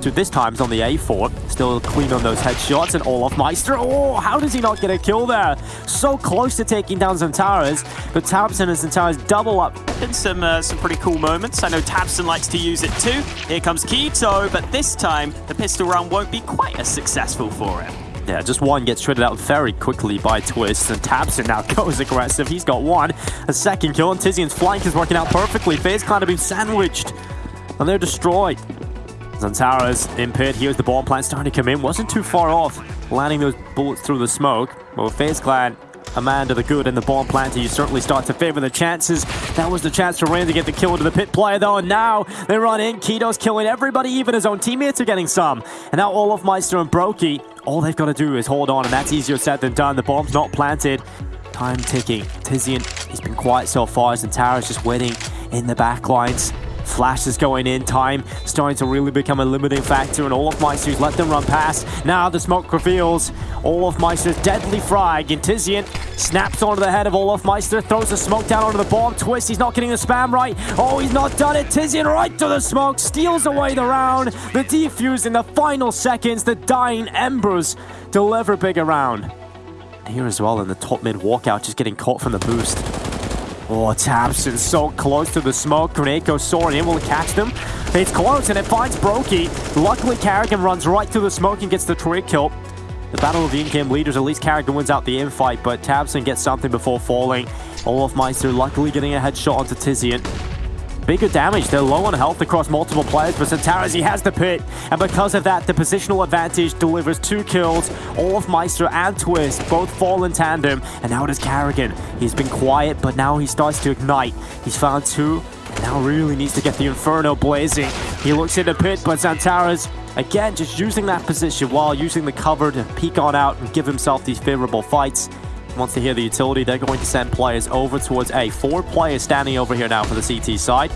to this time's on the A4. Still clean on those headshots, and all olofmeister. Oh, how does he not get a kill there? So close to taking down Xantares, but tabseN and Xantares double up. Been some uh, some pretty cool moments. I know tabseN likes to use it too. Here comes k1to, but this time the pistol round won't be quite as successful for him. Yeah, just one gets shredded out very quickly by Twist, and tabseN now goes aggressive. He's got one. A second kill, and Tizian's flank is working out perfectly. FaZe Clan have been sandwiched, and they're destroyed. Xantares in pit. Here's the bomb plant starting to come in. Wasn't too far off, landing those bullets through the smoke. Well, FaZe Clan, a man to the good and the bomb planter, you certainly start to favor the chances. That was the chance for Rain to get the kill into the pit player, though, and now they run in. k1to's killing everybody, even his own teammates are getting some. And now olofmeister and broky, all they've got to do is hold on, and that's easier said than done. The bomb's not planted. Time ticking. Tizian, he's been quiet so far, Tara's just waiting in the back lines. Flash is going in, time starting to really become a limiting factor, and all olofmeister's let them run past. Now the smoke reveals olofmeister's deadly frag, Tizian snaps onto the head of olofmeister, throws the smoke down onto the bomb. Twist, he's not getting the spam right. Oh, he's not done it. Tizian right to the smoke, steals away the round. The defuse in the final seconds, the dying embers deliver big around. Here as well in the top mid walkout, just getting caught from the boost. Oh, tabseN so close to the smoke. Grenade goes soaring in. Will it catch them? It's close, and it finds broky. Luckily, karrigan runs right through the smoke and gets the trig kill. The battle of the in-game leaders, at least karrigan wins out the infight, but tabseN gets something before falling. olofmeister luckily getting a headshot onto Tizian bigger damage. They're low on health across multiple players, but Xantares, he has the pit. And because of that, the positional advantage delivers two kills. olofmeister and Twist both fall in tandem. And now it is karrigan. He's been quiet, but now he starts to ignite. He's found two. Now really needs to get the Inferno blazing. He looks in the pit, but Xantares, again, just using that position while using the cover to peek on out and give himself these favorable fights. Once to hear the utility, they're going to send players over towards A. Four players standing over here now for the CT side.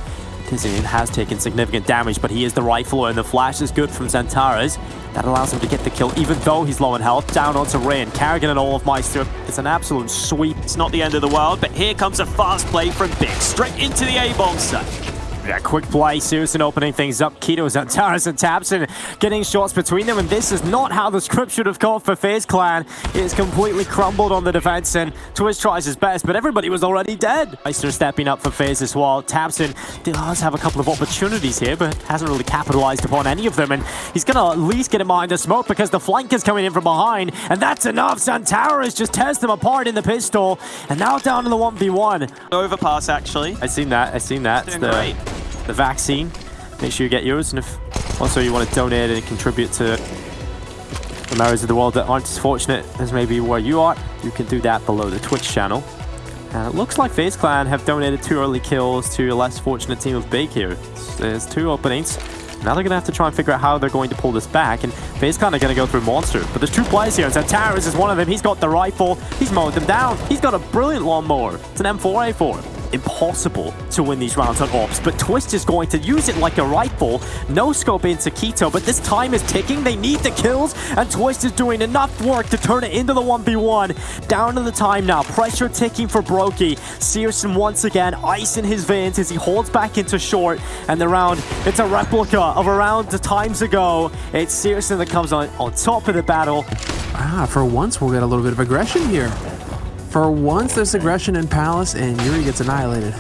Tizian has taken significant damage, but he is the rifler, and the flash is good from Xantares. That allows him to get the kill, even though he's low in health. Down onto Rain. karrigan and olofmeister. It's an absolute sweep. It's not the end of the world, but here comes a fast play from Big. Straight into the A-bomb site. Yeah, quick play, Susan opening things up. k1to's and tabseN and getting shots between them, and this is not how the script should have gone for FaZe Clan. It's completely crumbled on the defense, and Twist tries his best, but everybody was already dead. Meister stepping up for FaZe as well. tabseN does have a couple of opportunities here, but hasn't really capitalized upon any of them, and he's going to at least get him behind the smoke because the flank is coming in from behind, and that's enough. Xantares just tears them apart in the pistol, and now down to the 1v1. Overpass, actually. I seen that. I seen that. Doing the, great the vaccine. Make sure you get yours, and if also you want to donate and contribute to the areas of the world that aren't as fortunate as maybe where you are, you can do that below the Twitch channel. And it looks like FaZe Clan have donated two early kills to a less fortunate team of Big here. There's two openings. Now they're going to have to try and figure out how they're going to pull this back, and FaZe Clan are going to go through Monster. But there's two players here, and Xantares is one of them. He's got the rifle. He's mowed them down. He's got a brilliant lawnmower. It's an M4A4 impossible to win these rounds on Ops, but Twist is going to use it like a rifle. No scope into k1to, but this time is ticking. They need the kills, and Twist is doing enough work to turn it into the 1v1. Down to the time now. Pressure ticking for broky. syrsoN once again, ice in his veins as he holds back into short, and the round, it's a replica of a round times ago. It's syrsoN that comes on, on top of the battle. Ah, for once we'll get a little bit of aggression here. For once, there's aggression in Palace, and Yuri gets annihilated.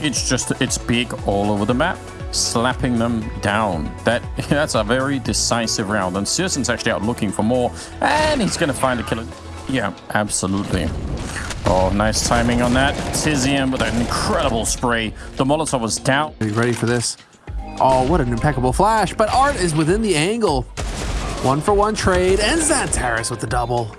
It's just, it's big all over the map, slapping them down. That That's a very decisive round, and syrsoN's actually out looking for more, and he's going to find a killer. Yeah, absolutely. Oh, nice timing on that. Tizian with an incredible spray. The Molotov was down. Are you ready for this? Oh, what an impeccable flash, but Art is within the angle. One for one trade, and Xantares with the double.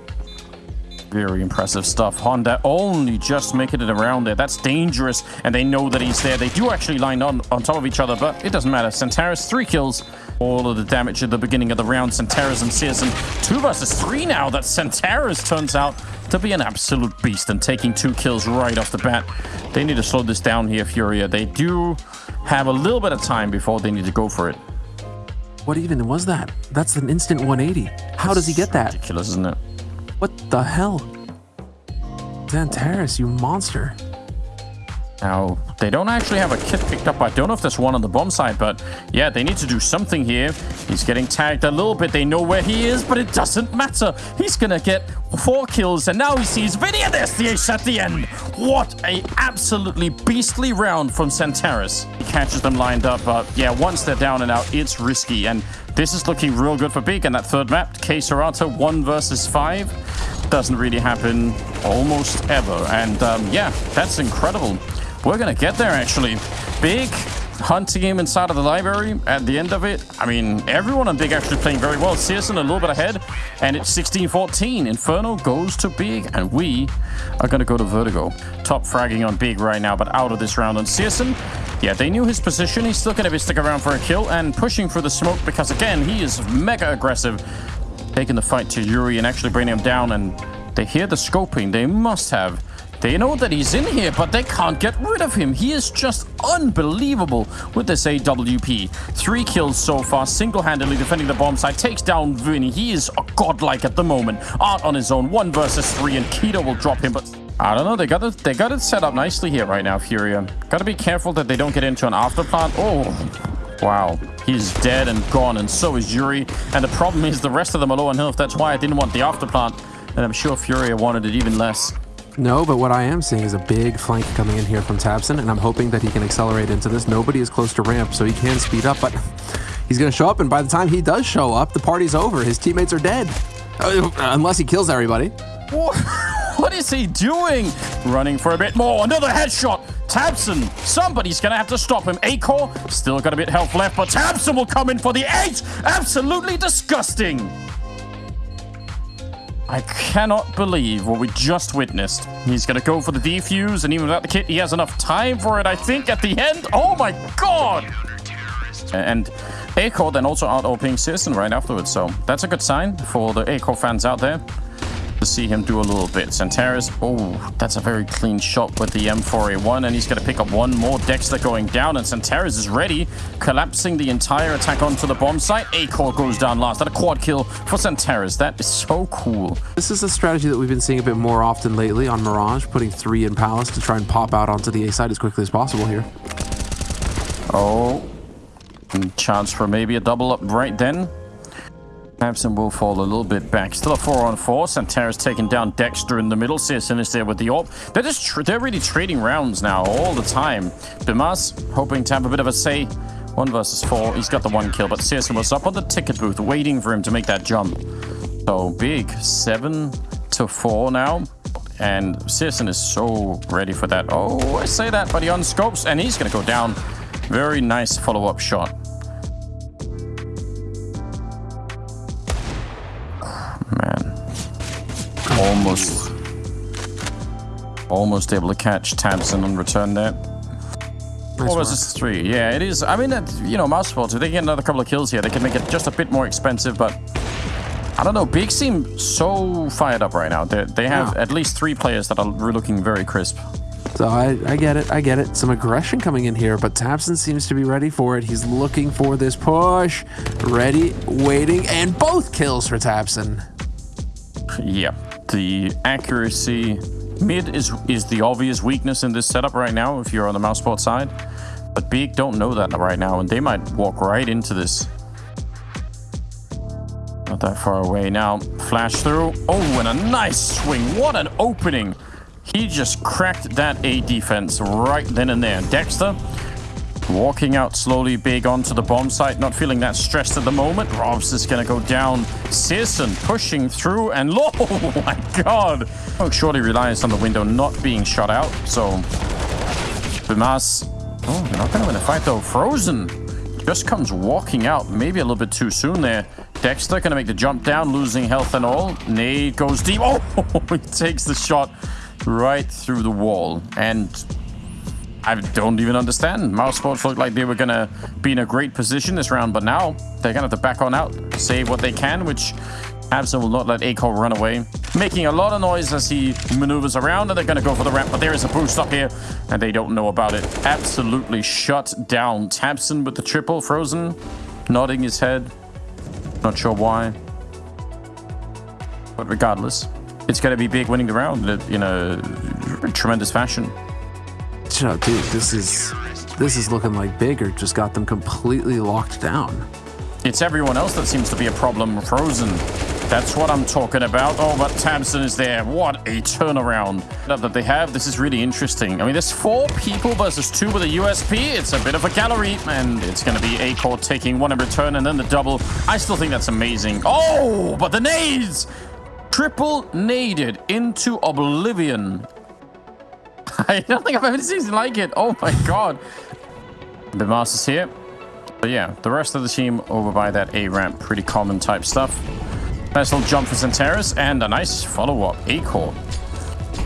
Very impressive stuff. Honda only just making it around there. That's dangerous, and they know that he's there. They do actually line on, on top of each other, but it doesn't matter. Xantares, three kills. All of the damage at the beginning of the round. Xantares and syrsoN, two versus three now. That Xantares turns out to be an absolute beast and taking two kills right off the bat. They need to slow this down here, Furia. They do have a little bit of time before they need to go for it. What even was that? That's an instant 180. How does he get that? Ridiculous, isn't it? What the hell? Xantares, you monster. Now, they don't actually have a kit picked up. I don't know if there's one on the bomb side, but yeah, they need to do something here. He's getting tagged a little bit. They know where he is, but it doesn't matter. He's going to get four kills, and now he sees Vinny, and there's the ace at the end. What a absolutely beastly round from Xantares. He catches them lined up, but yeah, once they're down and out, it's risky, and this is looking real good for Big. And that third map, K one versus five, doesn't really happen almost ever. And um, yeah, that's incredible. We're going to get there, actually. Big hunting him inside of the library at the end of it. I mean, everyone on Big actually playing very well. syrsoN a little bit ahead, and it's 16-14. Inferno goes to Big, and we are going to go to Vertigo. Top fragging on Big right now, but out of this round on syrsoN. Yeah, they knew his position. He's still going to be sticking around for a kill and pushing for the smoke because, again, he is mega aggressive. Taking the fight to Yuri and actually bringing him down, and they hear the scoping. They must have they know that he's in here, but they can't get rid of him. He is just unbelievable with this AWP. Three kills so far, single-handedly defending the bomb site. Takes down Vinny. He is godlike at the moment. Art on his own, one versus three, and k1to will drop him, but... I don't know. They got it. They got it set up nicely here right now, Furia. Got to be careful that they don't get into an afterplant. Oh, wow. He's dead and gone, and so is Yuri. And the problem is the rest of them are low on health. That's why I didn't want the afterplant, and I'm sure Furia wanted it even less. No, but what I am seeing is a big flank coming in here from tabseN, and I'm hoping that he can accelerate into this. Nobody is close to ramp, so he can speed up, but he's going to show up, and by the time he does show up, the party's over. His teammates are dead. Uh, unless he kills everybody. What is he doing? Running for a bit more. Another headshot. tabseN, Somebody's going to have to stop him. acoR still got a bit health left, but tabseN will come in for the eight. Absolutely disgusting. I cannot believe what we just witnessed. He's going to go for the defuse, and even without the kit, he has enough time for it, I think, at the end. Oh my god! And acoR then also out-opening syrsoN right afterwards, so that's a good sign for the acoR fans out there to see him do a little bit. Xantares, oh, that's a very clean shot with the M4A1, and he's going to pick up one more. Dexter going down, and Xantares is ready, collapsing the entire attack onto the bomb site. acoR goes down last. That a quad kill for Xantares. That is so cool. This is a strategy that we've been seeing a bit more often lately on Mirage, putting three in Palace to try and pop out onto the A side as quickly as possible here. Oh, chance for maybe a double up right then. tabseN will fall a little bit back. Still a 4 on 4. Xantares taking down Dexter in the middle. syrsoN is there with the AWP. They're just they're really trading rounds now all the time. Bymas hoping to have a bit of a say. One versus four. He's got the one kill, but syrsoN was up on the ticket booth waiting for him to make that jump. So big. Seven to four now. And syrsoN is so ready for that. Oh, I say that, but he unscopes, and he's going to go down. Very nice follow-up shot. Almost able to catch tabseN on return there. Nice or is three? Yeah, it is. I mean, that, you know, Mousesports, if they get another couple of kills here, they can make it just a bit more expensive, but I don't know. Big seem so fired up right now. They're, they have yeah. at least three players that are looking very crisp. So I, I get it. I get it. Some aggression coming in here, but tabseN seems to be ready for it. He's looking for this push. Ready, waiting, and both kills for tabseN. Yeah the accuracy. Mid is, is the obvious weakness in this setup right now if you're on the Mousesports side. But Big don't know that right now, and they might walk right into this. Not that far away now. Flash through. Oh, and a nice swing. What an opening. He just cracked that A defense right then and there. Dexter Walking out slowly big onto the bomb site, not feeling that stressed at the moment. ropz is going to go down. syrsoN pushing through and... Oh my god! Oh, surely relies on the window not being shot out, so... Bymas... Oh, they're not going to win the fight though. Frozen just comes walking out, maybe a little bit too soon there. Dexter going to make the jump down, losing health and all. Nade goes deep. Oh, he takes the shot right through the wall. And I don't even understand. Mousesports looked like they were to be in a great position this round, but now they're to have to back on out, save what they can, which tabseN will not let acoR run away. Making a lot of noise as he maneuvers around, and they're to go for the ramp, but there is a boost up here, and they don't know about it. Absolutely shut down. tabseN with the triple, Frozen, nodding his head. Not sure why. But regardless, it's to be big winning the round in a tremendous fashion. Dude, this is this is looking like Baker just got them completely locked down. It's everyone else that seems to be a problem. Frozen. That's what I'm talking about. Oh, but tabseN is there. What a turnaround that they have. This is really interesting. I mean, there's four people versus two with a USP. It's a bit of a gallery, and it's going to be acoR taking one in return and then the double. I still think that's amazing. Oh, but the nades! Triple naded into oblivion. I don't think I've ever seen anything like it. Oh my god. The Masters here. But yeah, the rest of the team over by that A ramp, pretty common type stuff. Nice little jump for Xantares and a nice follow-up. acoR.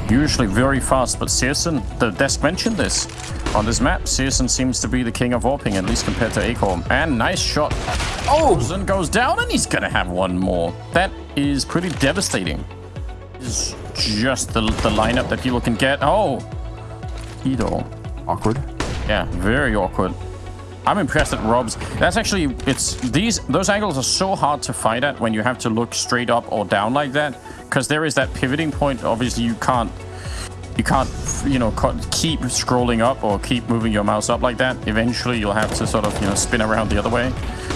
Usually very fast, but syrsoN, the desk mentioned this. On this map, syrsoN seems to be the king of warping, at least compared to acoR. And nice shot. Oh! frozeN goes down and he's gonna have one more. That is pretty devastating. Is just the, the lineup that people can get. Oh! Kido. Awkward. Yeah, very awkward. I'm impressed at ropz. That's actually, it's these, those angles are so hard to fight at when you have to look straight up or down like that. Because there is that pivoting point. Obviously, you can't, you can't, you know, keep scrolling up or keep moving your mouse up like that. Eventually, you'll have to sort of, you know, spin around the other way.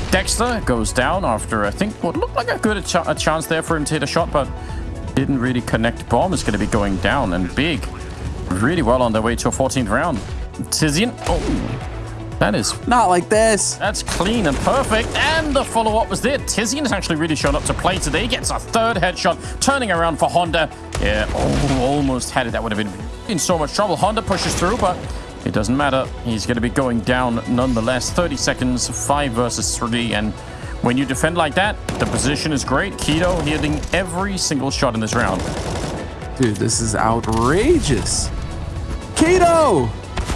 Dexter goes down after, I think, what looked like a good ch a chance there for him to hit a shot, but didn't really connect. Bomb is going to be going down and big. Really well on their way to a 14th round. Tizian. Oh. That is... Not like this. That's clean and perfect. And the follow-up was there. Tizian has actually really shown up to play today. Gets a third headshot. Turning around for Honda. Yeah, oh, almost had it. That would have been in so much trouble. Honda pushes through, but it doesn't matter. He's going to be going down nonetheless. 30 seconds, 5 versus 3. And when you defend like that, the position is great. k1to hitting every single shot in this round. Dude, this is outrageous. Kido!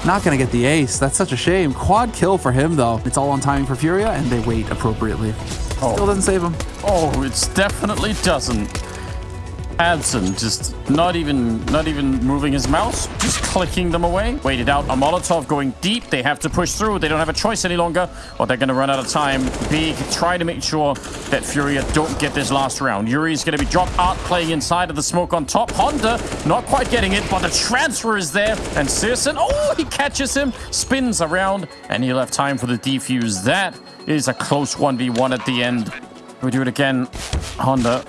Not going to get the ace. That's such a shame. Quad kill for him, though. It's all on timing for Furia, and they wait appropriately. Oh. Still doesn't save him. Oh, it definitely doesn't. tabseN just not even not even moving his mouse, just clicking them away. Waited out a Molotov going deep. They have to push through. They don't have a choice any longer, or they're going to run out of time. Big, try to make sure that Furia don't get this last round. Yuri's going to be dropped out, playing inside of the smoke on top. Honda not quite getting it, but the transfer is there. And syrsoN, oh, he catches him, spins around, and he'll have time for the defuse. That is a close 1v1 at the end. We do it again. Honda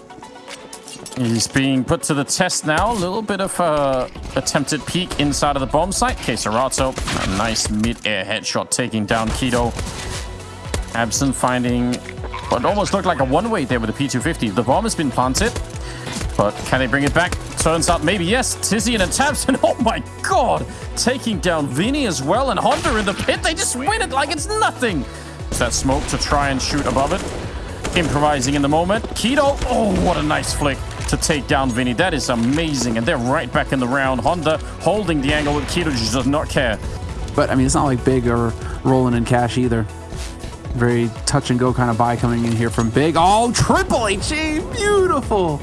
He's being put to the test now. A little bit of a attempted peek inside of the bomb site. KSCERATO, a nice mid-air headshot taking down k1to. tabseN finding what almost looked like a one-way there with the P250. The bomb has been planted, but can they bring it back? Turns out maybe yes. Tizian and tabseN, oh my god! Taking down Vinny as well, and Honda in the pit. They just win it like it's nothing. That smoke to try and shoot above it. Improvising in the moment. Kido, oh, what a nice flick to take down Vinny. That is amazing. And they're right back in the round. Honda holding the angle with k1to just does not care. But, I mean, it's not like Big or rolling in cash either. Very touch and go kind of buy coming in here from Big. Oh, triple H, Beautiful.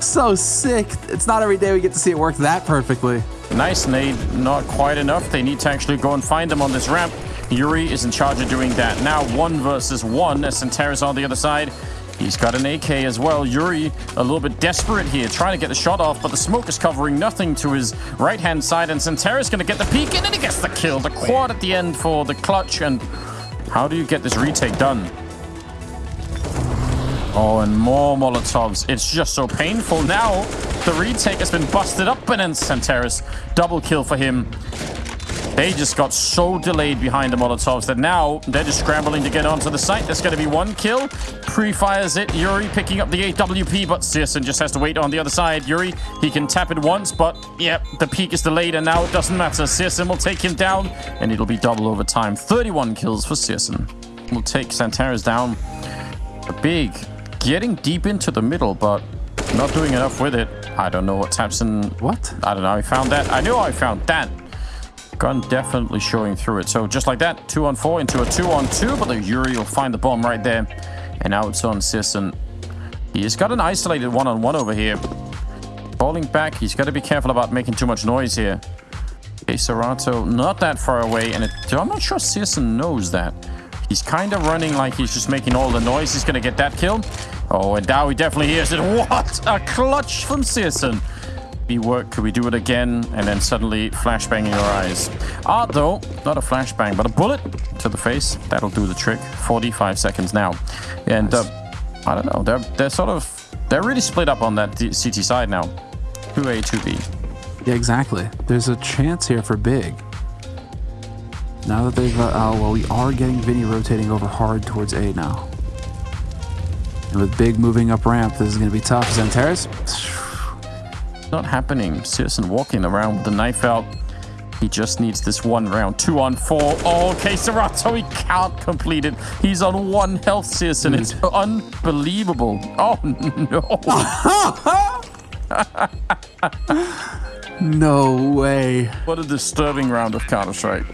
So sick. It's not every day we get to see it work that perfectly. Nice nade. Not quite enough. They need to actually go and find them on this ramp. Yuri is in charge of doing that. Now one versus one as Xantares on the other side. He's got an AK as well. Yuri a little bit desperate here, trying to get the shot off, but the smoke is covering nothing to his right-hand side, and Xantares going to get the peek in, and he gets the kill. The quad at the end for the clutch, and how do you get this retake done? Oh, and more Molotovs. It's just so painful. Now, the retake has been busted up, and then Xantares, double kill for him. They just got so delayed behind the Molotovs that now they're just scrambling to get onto the site. There's going to be one kill. Pre-fires it. Yuri picking up the AWP, but syrsoN just has to wait on the other side. Yuri, he can tap it once, but yep, the peak is delayed, and now it doesn't matter. syrsoN will take him down, and it'll be double over time. 31 kills for syrsoN. Will take Xantares down. A big, getting deep into the middle, but not doing enough with it. I don't know what tabseN... What? I don't know. I found that. I knew I found that. Gun definitely showing through it. So just like that, two on four into a two on two, but the Yuri will find the bomb right there. And now it's on syrsoN. He's got an isolated one-on-one -on -one over here. Falling back, he's got to be careful about making too much noise here. KSCERATO not that far away, and it, I'm not sure syrsoN knows that. He's kind of running like he's just making all the noise. He's going to get that kill. Oh, and now definitely hears it. What a clutch from syrsoN maybe work? Could we do it again? And then suddenly flashbang in your eyes. Ah, though, not a flashbang, but a bullet to the face. That'll do the trick. 45 seconds now. And uh, I don't know. They're they're sort of they're really split up on that CT side now. 2A, 2B. Yeah, exactly. There's a chance here for Big. Now that they've, uh, oh, well, we are getting Vinny rotating over hard towards A now. And with Big moving up ramp, this is going to be tough. Xantares, Not happening. syrsoN walking around with the knife out. He just needs this one round. Two on four. Oh, okay, Serato, he can't complete it. He's on one health, syrsoN. It's hmm. unbelievable. Oh, no. no way. what a disturbing round of Counter-Strike.